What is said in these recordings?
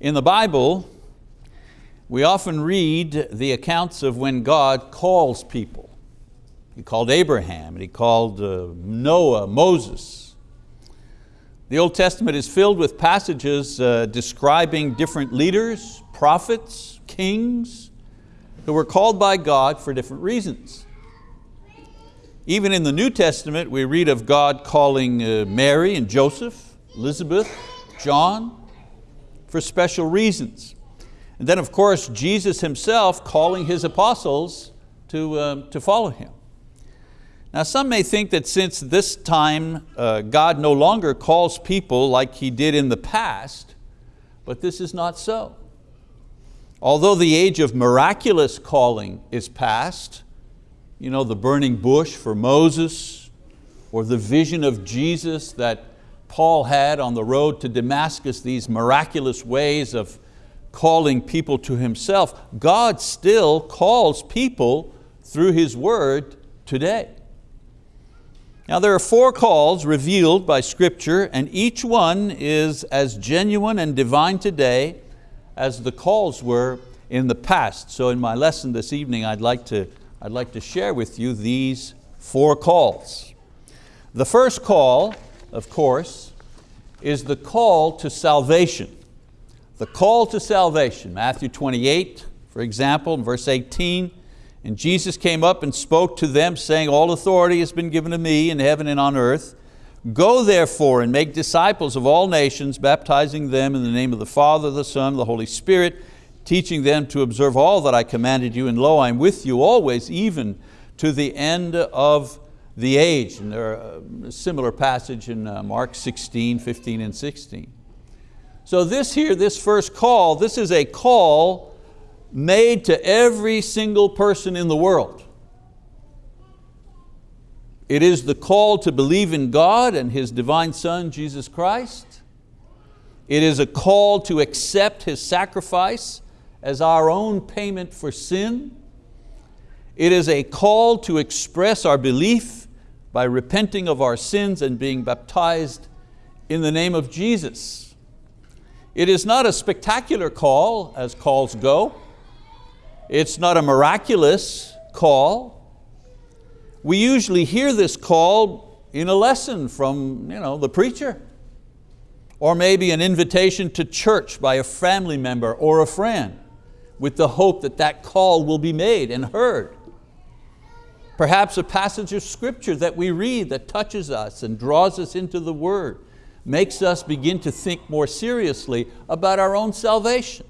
In the Bible, we often read the accounts of when God calls people. He called Abraham, and He called uh, Noah, Moses. The Old Testament is filled with passages uh, describing different leaders, prophets, kings, who were called by God for different reasons. Even in the New Testament, we read of God calling uh, Mary and Joseph, Elizabeth, John, for special reasons. And then of course, Jesus himself calling his apostles to, um, to follow him. Now some may think that since this time uh, God no longer calls people like He did in the past, but this is not so. Although the age of miraculous calling is past, you know, the burning bush for Moses, or the vision of Jesus that Paul had on the road to Damascus, these miraculous ways of calling people to Himself, God still calls people through His word today. Now there are four calls revealed by scripture and each one is as genuine and divine today as the calls were in the past. So in my lesson this evening, I'd like to, I'd like to share with you these four calls. The first call, of course, is the call to salvation. The call to salvation, Matthew 28, for example, in verse 18, and Jesus came up and spoke to them, saying, All authority has been given to me in heaven and on earth. Go therefore and make disciples of all nations, baptizing them in the name of the Father, the Son, the Holy Spirit, teaching them to observe all that I commanded you, and lo, I'm with you always, even to the end of the age. And there are a similar passage in uh, Mark 16, 15, and 16. So this here, this first call, this is a call made to every single person in the world. It is the call to believe in God and His divine Son, Jesus Christ. It is a call to accept His sacrifice as our own payment for sin. It is a call to express our belief by repenting of our sins and being baptized in the name of Jesus. It is not a spectacular call as calls go. It's not a miraculous call. We usually hear this call in a lesson from you know, the preacher or maybe an invitation to church by a family member or a friend with the hope that that call will be made and heard. Perhaps a passage of scripture that we read that touches us and draws us into the word, makes us begin to think more seriously about our own salvation.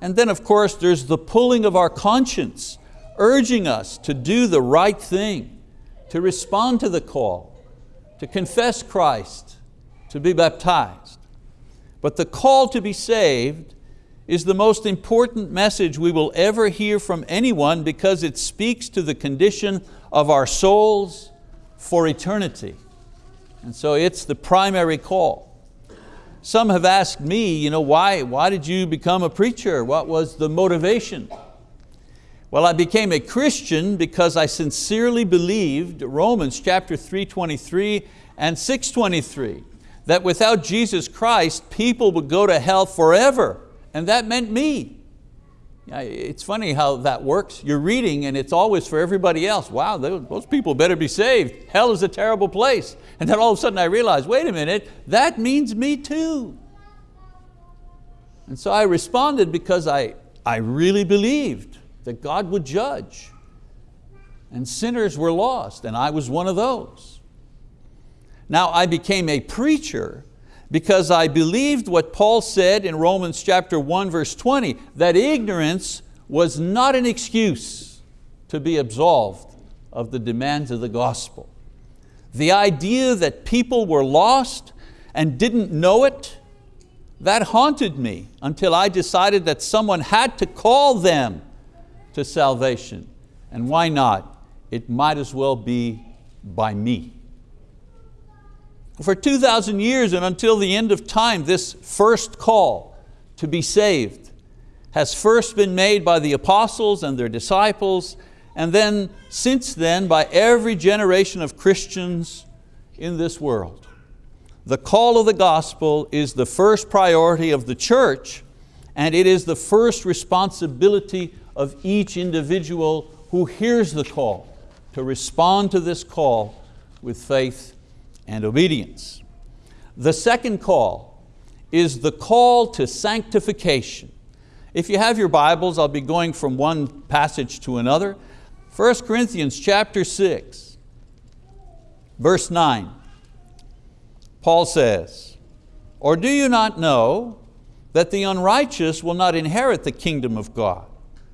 And then of course there's the pulling of our conscience, urging us to do the right thing, to respond to the call, to confess Christ, to be baptized. But the call to be saved is the most important message we will ever hear from anyone because it speaks to the condition of our souls for eternity. And so it's the primary call. Some have asked me, you know, why, why did you become a preacher? What was the motivation? Well, I became a Christian because I sincerely believed Romans chapter 3.23 and 6.23, that without Jesus Christ, people would go to hell forever, and that meant me. It's funny how that works. You're reading and it's always for everybody else. Wow, those people better be saved. Hell is a terrible place. And then all of a sudden I realize, wait a minute, that means me too. And so I responded because I, I really believed that God would judge and sinners were lost and I was one of those. Now I became a preacher because I believed what Paul said in Romans chapter 1 verse 20, that ignorance was not an excuse to be absolved of the demands of the gospel. The idea that people were lost and didn't know it, that haunted me until I decided that someone had to call them to salvation. And why not? It might as well be by me. For 2,000 years and until the end of time, this first call to be saved has first been made by the apostles and their disciples, and then since then by every generation of Christians in this world. The call of the gospel is the first priority of the church and it is the first responsibility of each individual who hears the call to respond to this call with faith and obedience. The second call is the call to sanctification. If you have your Bibles, I'll be going from one passage to another. 1 Corinthians chapter 6, verse 9. Paul says, Or do you not know that the unrighteous will not inherit the kingdom of God?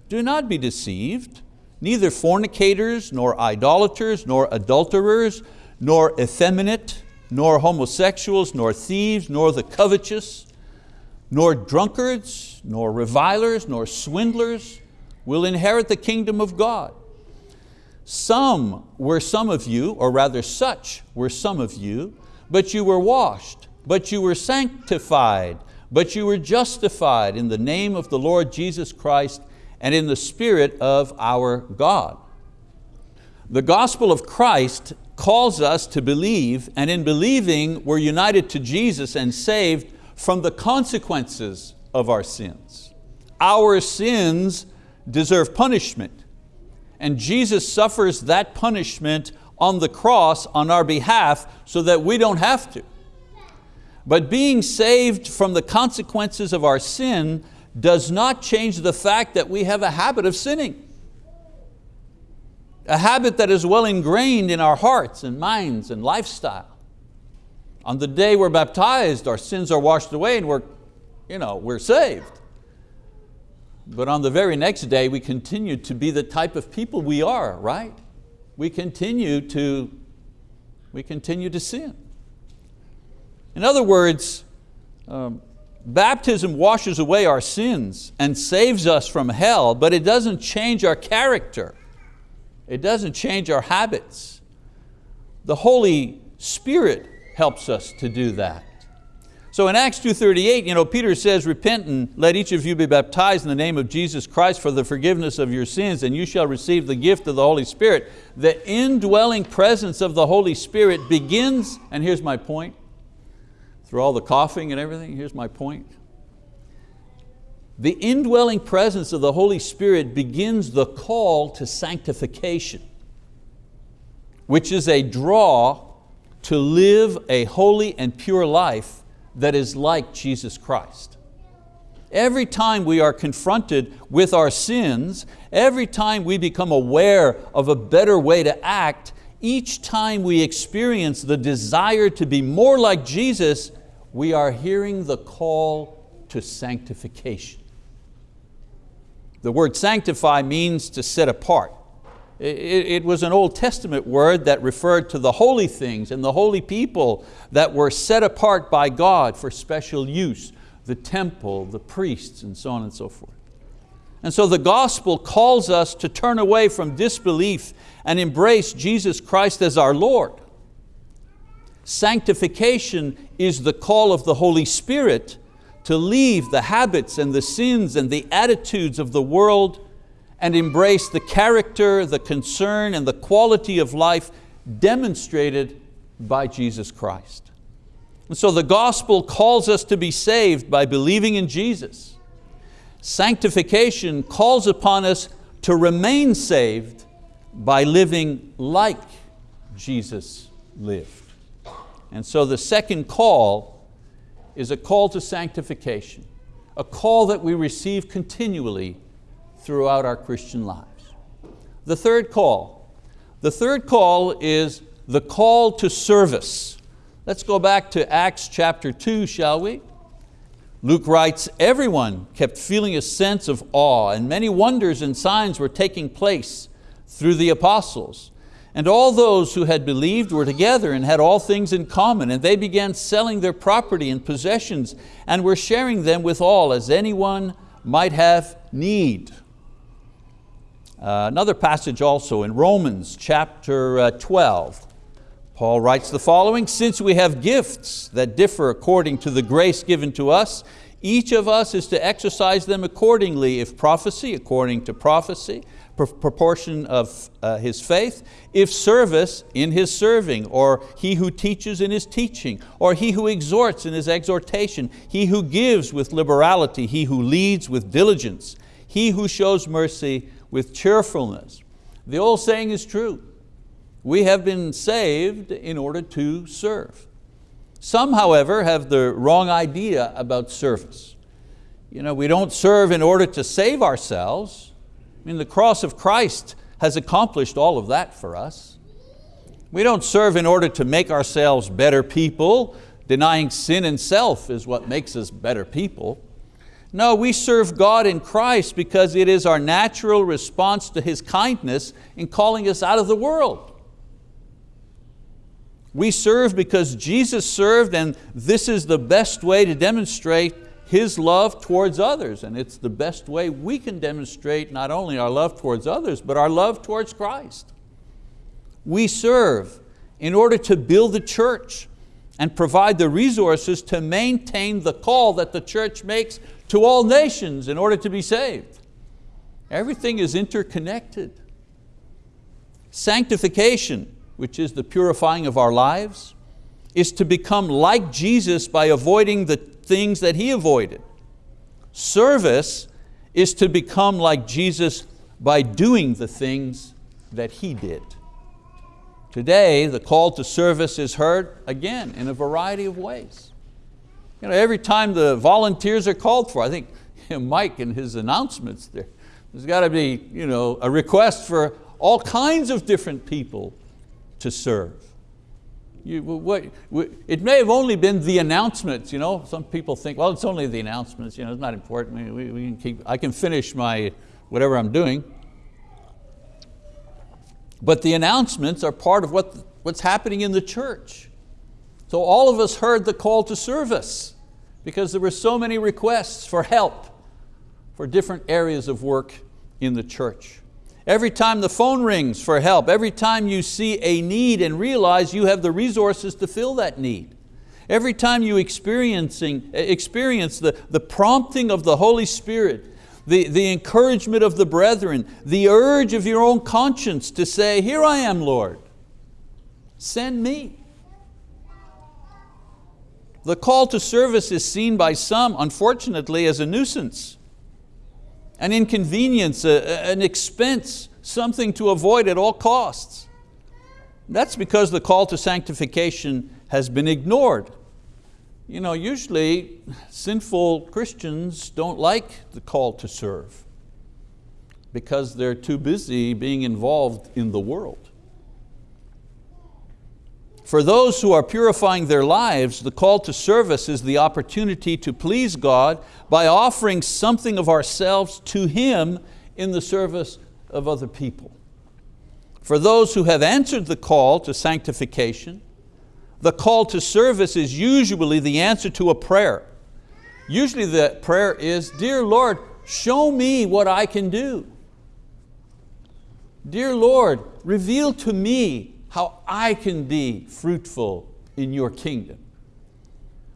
Do not be deceived. Neither fornicators, nor idolaters, nor adulterers, nor effeminate, nor homosexuals, nor thieves, nor the covetous, nor drunkards, nor revilers, nor swindlers will inherit the kingdom of God. Some were some of you, or rather such were some of you, but you were washed, but you were sanctified, but you were justified in the name of the Lord Jesus Christ and in the Spirit of our God. The gospel of Christ calls us to believe, and in believing we're united to Jesus and saved from the consequences of our sins. Our sins deserve punishment, and Jesus suffers that punishment on the cross on our behalf so that we don't have to. But being saved from the consequences of our sin does not change the fact that we have a habit of sinning. A habit that is well ingrained in our hearts and minds and lifestyle. On the day we're baptized, our sins are washed away and we're, you know, we're saved. But on the very next day, we continue to be the type of people we are, right? we continue to, we continue to sin. In other words, um, baptism washes away our sins and saves us from hell, but it doesn't change our character. It doesn't change our habits. The Holy Spirit helps us to do that. So in Acts 2.38, you know, Peter says, repent and let each of you be baptized in the name of Jesus Christ for the forgiveness of your sins and you shall receive the gift of the Holy Spirit. The indwelling presence of the Holy Spirit begins, and here's my point, through all the coughing and everything, here's my point. The indwelling presence of the Holy Spirit begins the call to sanctification, which is a draw to live a holy and pure life that is like Jesus Christ. Every time we are confronted with our sins, every time we become aware of a better way to act, each time we experience the desire to be more like Jesus, we are hearing the call to sanctification. The word sanctify means to set apart. It, it, was an Old Testament word that referred to the holy things and the holy people that were set apart by God for special use, the temple, the priests, and so on and so forth. And so the gospel calls us to turn away from disbelief and embrace Jesus Christ as our Lord. Sanctification is the call of the Holy Spirit to leave the habits and the sins and the attitudes of the world and embrace the character, the concern, and the quality of life demonstrated by Jesus Christ. And so the gospel calls us to be saved by believing in Jesus. Sanctification calls upon us to remain saved by living like Jesus lived. And so the second call is a call to sanctification, a call that we receive continually throughout our Christian lives. The third call. The third call is the call to service. Let's go back to Acts chapter 2, shall we? Luke writes, everyone kept feeling a sense of awe and many wonders and signs were taking place through the apostles. And all those who had believed were together and had all things in common, and they began selling their property and possessions and were sharing them with all as anyone might have need. Uh, another passage also in Romans chapter uh, 12. Paul writes the following, since we have gifts that differ according to the grace given to us, Each of us is to exercise them accordingly, if prophecy, according to prophecy, proportion of uh, his faith, if service in his serving, or he who teaches in his teaching, or he who exhorts in his exhortation, he who gives with liberality, he who leads with diligence, he who shows mercy with cheerfulness. The old saying is true. We have been saved in order to serve. Some, however, have the wrong idea about service. You know, we don't serve in order to save ourselves, I mean, the cross of Christ has accomplished all of that for us. We don't serve in order to make ourselves better people. Denying sin and self is what makes us better people. No, we serve God in Christ because it is our natural response to His kindness in calling us out of the world. We serve because Jesus served and this is the best way to demonstrate his love towards others. And it's the best way we can demonstrate not only our love towards others, but our love towards Christ. We serve in order to build the church and provide the resources to maintain the call that the church makes to all nations in order to be saved. Everything is interconnected. Sanctification, which is the purifying of our lives, is to become like Jesus by avoiding the things that he avoided. Service is to become like Jesus by doing the things that he did. Today, the call to service is heard, again, in a variety of ways. You know, every time the volunteers are called for, I think Mike in his announcements there, there's got to be you know, a request for all kinds of different people to serve. You, what, it may have only been the announcements. You know? Some people think, well, it's only the announcements, you know, it's not important. We, we can keep, I can finish my, whatever I'm doing. But the announcements are part of what, what's happening in the church. So all of us heard the call to service because there were so many requests for help for different areas of work in the church. Every time the phone rings for help, every time you see a need and realize you have the resources to fill that need. Every time you experiencing, experience the, the prompting of the Holy Spirit, the, the encouragement of the brethren, the urge of your own conscience to say, here I am, Lord, send me. The call to service is seen by some, unfortunately, as a nuisance an inconvenience, a, an expense, something to avoid at all costs. That's because the call to sanctification has been ignored. You know, usually sinful Christians don't like the call to serve because they're too busy being involved in the world. For those who are purifying their lives, the call to service is the opportunity to please God by offering something of ourselves to Him in the service of other people. For those who have answered the call to sanctification, the call to service is usually the answer to a prayer. Usually the prayer is, Dear Lord, show me what I can do. Dear Lord, reveal to me how I can be fruitful in your kingdom.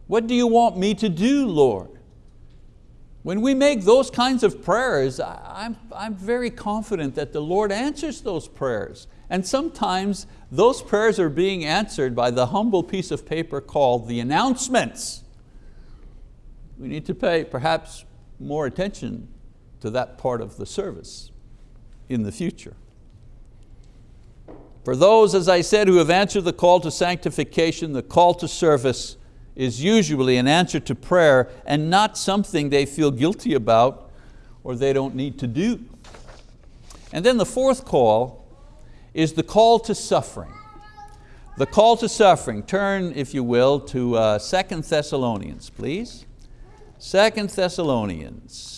What do you want me to do, Lord? When we make those kinds of prayers, I'm, I'm very confident that the Lord answers those prayers. And sometimes those prayers are being answered by the humble piece of paper called the announcements. We need to pay perhaps more attention to that part of the service in the future. For those, as I said, who have answered the call to sanctification, the call to service is usually an answer to prayer and not something they feel guilty about or they don't need to do. And then the fourth call is the call to suffering. The call to suffering. Turn, if you will, to uh, 2 Thessalonians, please. 2 Thessalonians.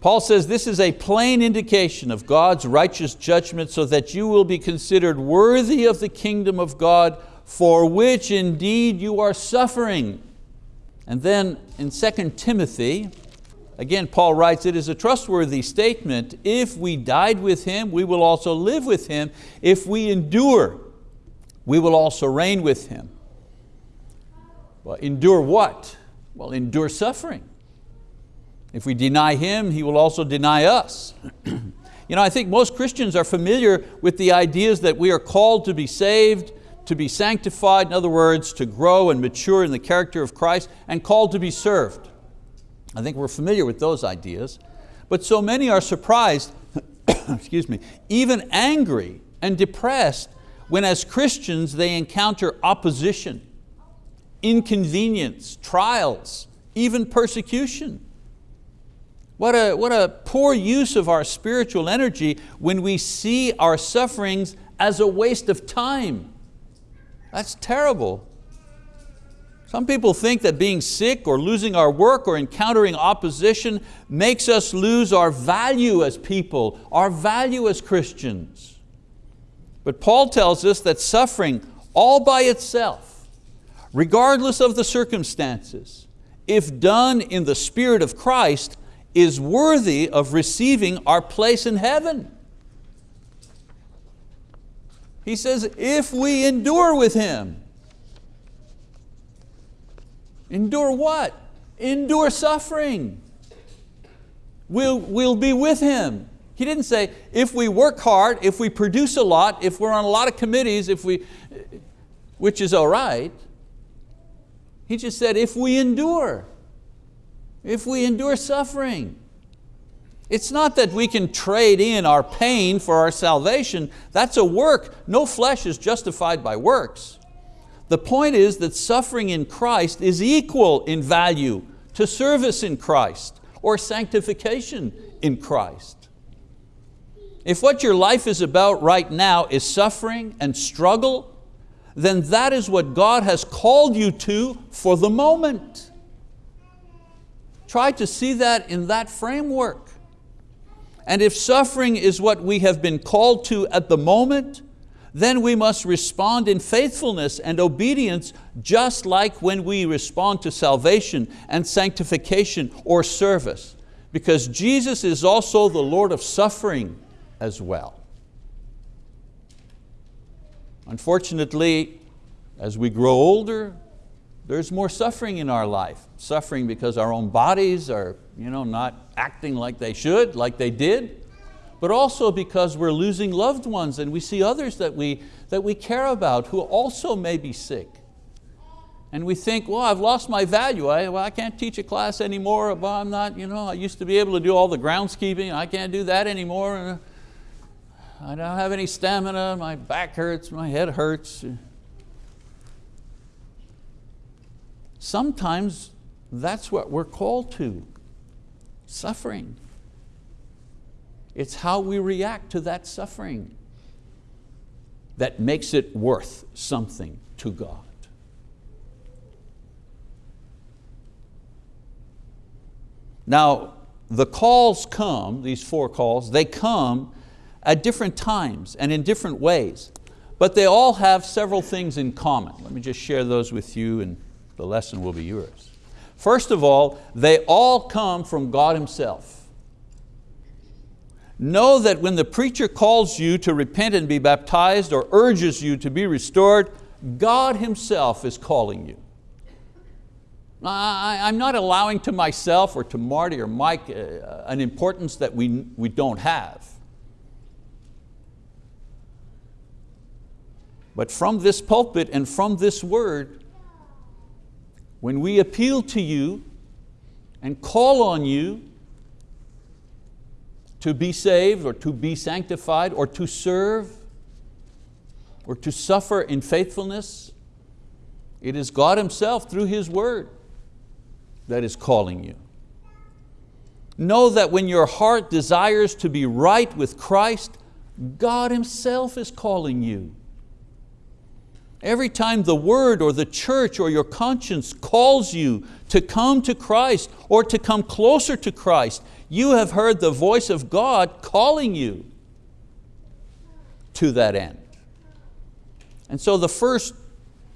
Paul says this is a plain indication of God's righteous judgment so that you will be considered worthy of the kingdom of God for which indeed you are suffering. And then in 2 Timothy, again Paul writes, it is a trustworthy statement, if we died with Him, we will also live with Him. If we endure, we will also reign with Him. Well, endure what? Well, endure suffering If we deny Him, He will also deny us. you know, I think most Christians are familiar with the ideas that we are called to be saved, to be sanctified, in other words, to grow and mature in the character of Christ, and called to be served. I think we're familiar with those ideas. But so many are surprised, excuse me, even angry and depressed when as Christians they encounter opposition, inconvenience, trials, even persecution. What a, what a poor use of our spiritual energy when we see our sufferings as a waste of time. That's terrible. Some people think that being sick or losing our work or encountering opposition makes us lose our value as people, our value as Christians. But Paul tells us that suffering all by itself, regardless of the circumstances, if done in the Spirit of Christ, is worthy of receiving our place in heaven. He says, if we endure with Him. Endure what? Endure suffering. We'll, we'll be with Him. He didn't say, if we work hard, if we produce a lot, if we're on a lot of committees, if we, which is all right. He just said, if we endure if we endure suffering. It's not that we can trade in our pain for our salvation. That's a work. No flesh is justified by works. The point is that suffering in Christ is equal in value to service in Christ or sanctification in Christ. If what your life is about right now is suffering and struggle, then that is what God has called you to for the moment. Try to see that in that framework. And if suffering is what we have been called to at the moment, then we must respond in faithfulness and obedience just like when we respond to salvation and sanctification or service because Jesus is also the Lord of suffering as well. Unfortunately, as we grow older, there's more suffering in our life. Suffering because our own bodies are you know, not acting like they should, like they did, but also because we're losing loved ones and we see others that we, that we care about who also may be sick. And we think, well, I've lost my value. I, well, I can't teach a class anymore. Well, I'm not, you know, I used to be able to do all the groundskeeping. I can't do that anymore. I don't have any stamina. My back hurts, my head hurts. Sometimes that's what we're called to, suffering. It's how we react to that suffering that makes it worth something to God. Now, the calls come, these four calls, they come at different times and in different ways, but they all have several things in common. Let me just share those with you and the lesson will be yours. First of all, they all come from God Himself. Know that when the preacher calls you to repent and be baptized or urges you to be restored, God Himself is calling you. I, am not allowing to myself or to Marty or Mike uh, an importance that we, we don't have. But from this pulpit and from this word, when we appeal to you and call on you to be saved or to be sanctified or to serve or to suffer in faithfulness, it is God Himself through His word that is calling you. Know that when your heart desires to be right with Christ, God Himself is calling you. Every time the word or the church or your conscience calls you to come to Christ or to come closer to Christ, you have heard the voice of God calling you to that end. And so the first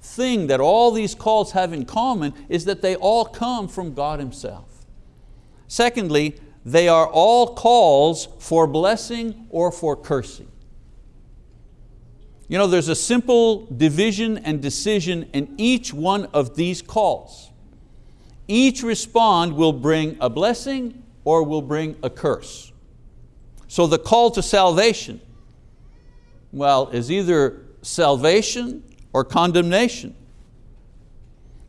thing that all these calls have in common is that they all come from God Himself. Secondly, they are all calls for blessing or for cursing. You know, there's a simple division and decision in each one of these calls. Each respond will bring a blessing or will bring a curse. So the call to salvation, well, is either salvation or condemnation.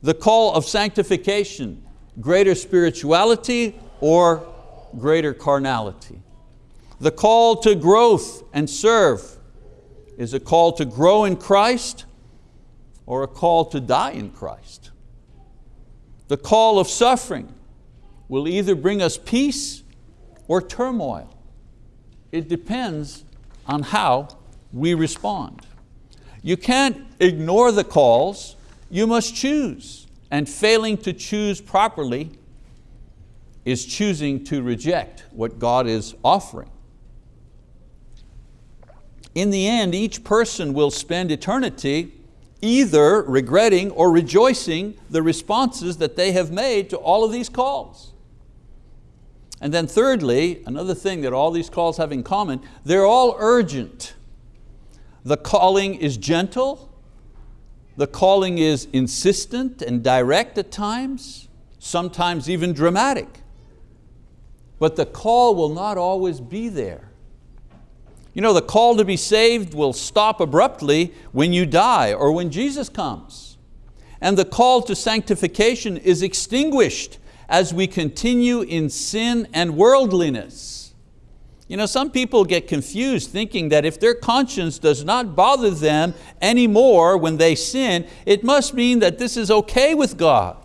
The call of sanctification, greater spirituality or greater carnality. The call to growth and serve is a call to grow in Christ or a call to die in Christ. The call of suffering will either bring us peace or turmoil. It depends on how we respond. You can't ignore the calls, you must choose. And failing to choose properly is choosing to reject what God is offering. In the end, each person will spend eternity either regretting or rejoicing the responses that they have made to all of these calls. And then thirdly, another thing that all these calls have in common, they're all urgent. The calling is gentle, the calling is insistent and direct at times, sometimes even dramatic. But the call will not always be there. You know, the call to be saved will stop abruptly when you die or when Jesus comes. And the call to sanctification is extinguished as we continue in sin and worldliness. You know, some people get confused thinking that if their conscience does not bother them anymore when they sin, it must mean that this is okay with God.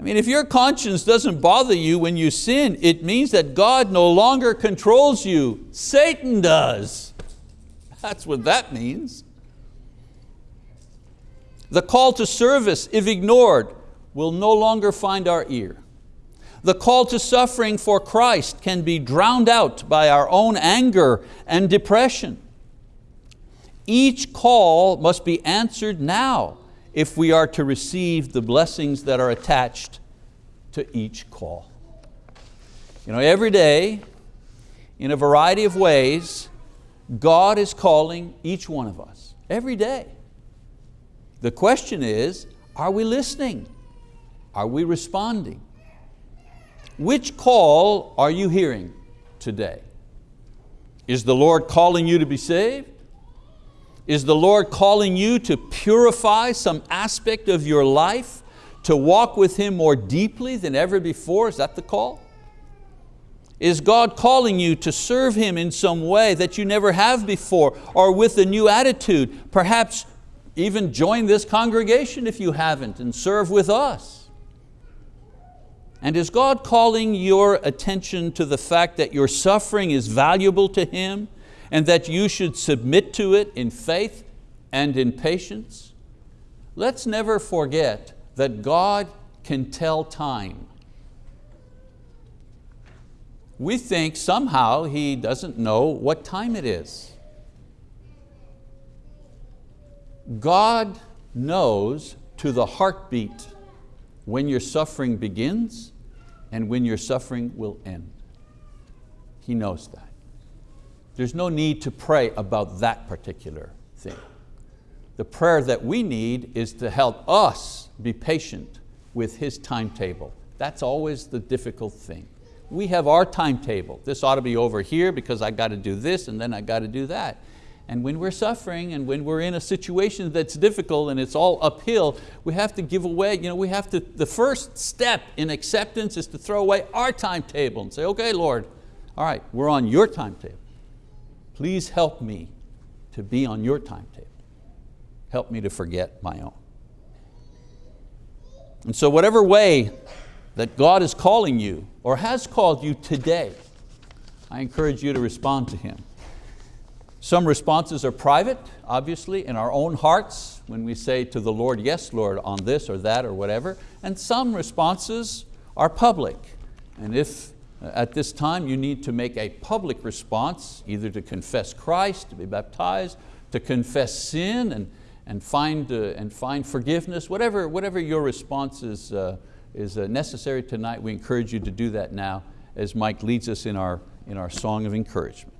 I mean, if your conscience doesn't bother you when you sin, it means that God no longer controls you. Satan does. That's what that means. The call to service, if ignored, will no longer find our ear. The call to suffering for Christ can be drowned out by our own anger and depression. Each call must be answered now if we are to receive the blessings that are attached to each call. You know, every day, in a variety of ways, God is calling each one of us, every day. The question is, are we listening? Are we responding? Which call are you hearing today? Is the Lord calling you to be saved? Is the Lord calling you to purify some aspect of your life, to walk with Him more deeply than ever before? Is that the call? Is God calling you to serve Him in some way that you never have before or with a new attitude? Perhaps even join this congregation if you haven't and serve with us. And is God calling your attention to the fact that your suffering is valuable to Him and that you should submit to it in faith and in patience? Let's never forget that God can tell time. We think somehow He doesn't know what time it is. God knows to the heartbeat when your suffering begins and when your suffering will end. He knows that. There's no need to pray about that particular thing. The prayer that we need is to help us be patient with His timetable. That's always the difficult thing. We have our timetable. This ought to be over here because I got to do this and then I got to do that. And when we're suffering and when we're in a situation that's difficult and it's all uphill, we have to give away, you know, we have to, the first step in acceptance is to throw away our timetable and say, okay, Lord, all right, we're on your timetable. Please help me to be on your timetable. Help me to forget my own. And so whatever way that God is calling you or has called you today, I encourage you to respond to Him. Some responses are private, obviously, in our own hearts when we say to the Lord, yes, Lord, on this or that or whatever. And some responses are public. And if at this time you need to make a public response, either to confess Christ, to be baptized, to confess sin and, and, find, uh, and find forgiveness, whatever, whatever your response is, uh, is uh, necessary tonight, we encourage you to do that now as Mike leads us in our, in our song of encouragement.